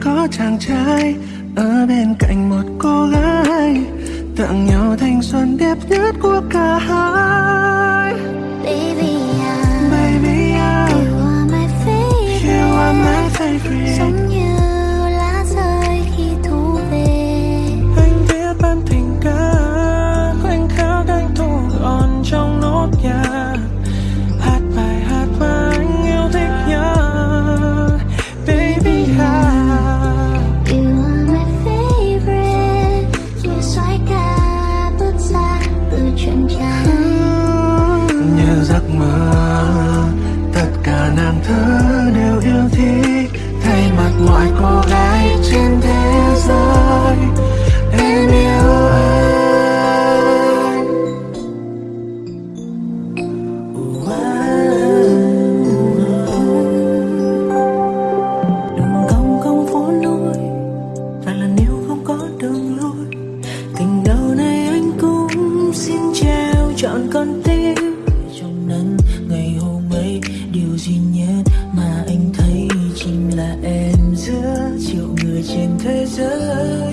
có chàng trai ở bên cạnh một cô gái, tặng nhau thanh xuân đẹp nhất của cả hai. trọn con tim trong nắng. Ngày hôm ấy, điều duy nhất mà anh thấy? Chính là em giữa triệu người trên thế giới.